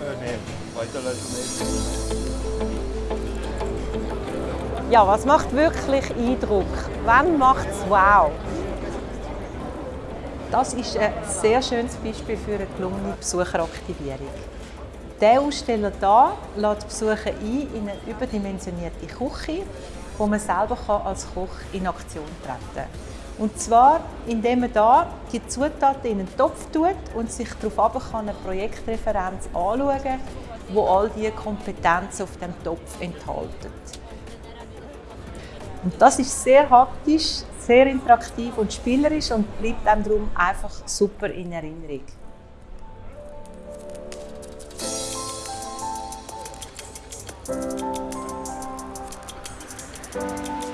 Äh, nee, weiterleiten. Ja, was macht wirklich Eindruck? Wann macht es wow? Das ist ein sehr schönes Beispiel für eine gelungene Besucheraktivierung. Der Aussteller hier lädt Besucher ein in eine überdimensionierte Küche, wo man selber als Koch in Aktion treten kann. Und zwar, indem man hier die Zutaten in einen Topf tut und sich darauf eine Projektreferenz anschauen kann, wo all diese Kompetenzen auf dem Topf enthalten. Und das ist sehr haptisch, sehr interaktiv und spielerisch und bleibt einem darum einfach super in Erinnerung. Thank you.